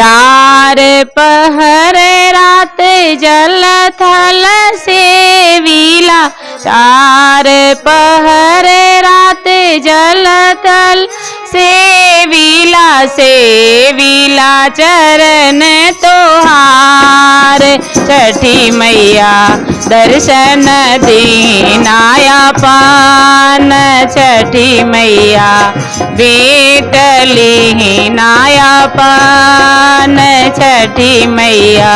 चार पहर रात जल थल सेवीला चार पहर रात जल थल सेवीला सेवीला चरण तोहार। छठी मैया, दर्शन दीनाया पान। छठी मैया बेटली नाया पान। छठी मैया,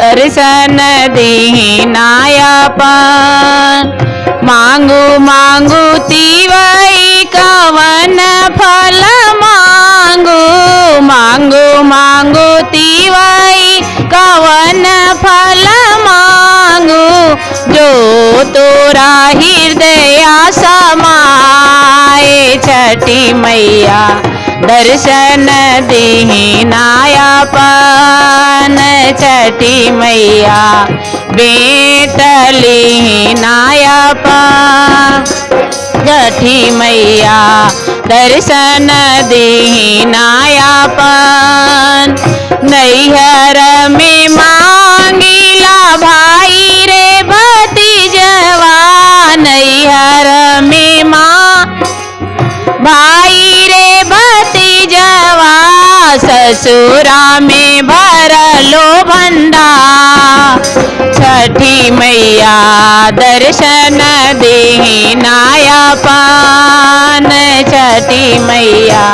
दर्शन दीनाया पान। मांगू मांगू तिवई कवन फल मांगू। मांगू मांगू तिवई कवन फल मांगू, जो तोरा हृदय समाए। छठी मैया, दर्शन दीनाया पान छठी मैया बेटली नाया छठी मैया, दर्शन दीनाया पान नैहर में मांगिला भाई रे भतीजवा। नैहर में माँ भाई रे भतीजवा। ससुरा में भरलो भंडा छठी मैया दर्शन दीनाया पान। छठी मैया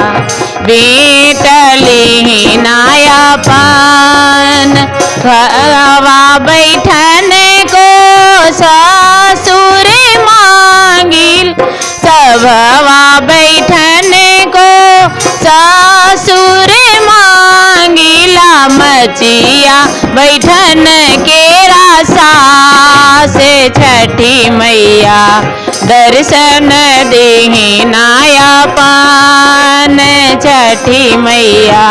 बेटली नाया पान हवा बैठन को ससुर मांगिल। सभवा बैठन को ससुर मांगिला। मचिया बैठन के रासा से छठी मैया। दर्शन दीनाया पान छठी मैया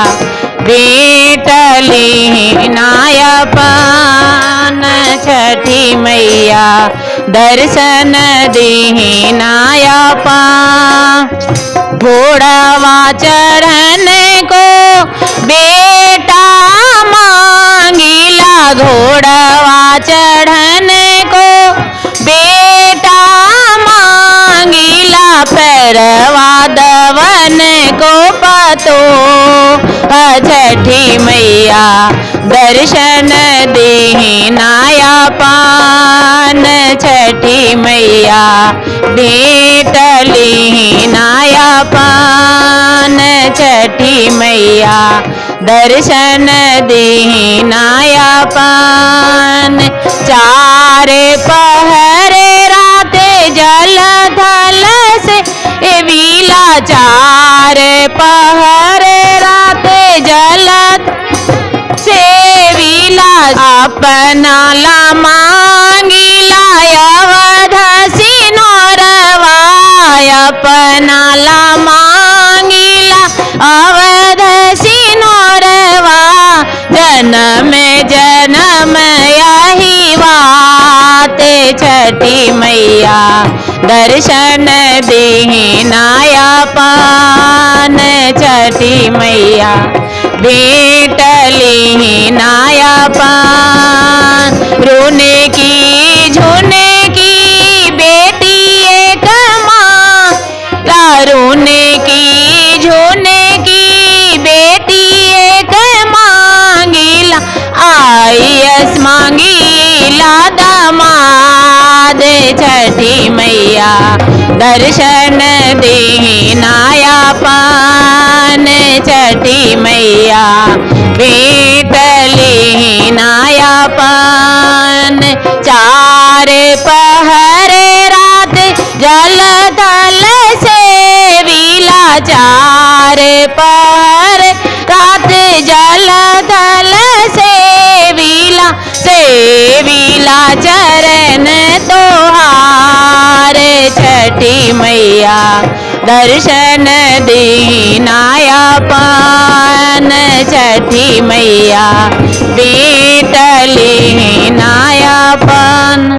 बेटली नाया पान छठी मैया दर्शन दीनाया पान घोड़वा चढ़न को बेटा मांगिला घोड़वा चढ़न पैरवा दवन को पतो। छठी मैया दर्शन दीनाया पान। छठी मैया बेटली नाया पान। छठी मैया दर्शन दीनाया पान। चार पहर चार पहर रात जलत। से वीला अपना ला दर्शन दीनाया पान छठी मैया बेटली नाया पान। रोने की, झोने की, बेटी एक माँ। रोने की, झोने की, बेटी एक मांगिला आयस मांगिला दमाद छठी मैया। दर्शन दीनाया पान छठी मैया। बेटली नाया पान। चार पहर रात जल दल से विला। चार पहर रात जल दल से विला। से विला चरण तोहार छठी मैया दर्शन दीनाया पान। छठी मैया बीटली नाया पान।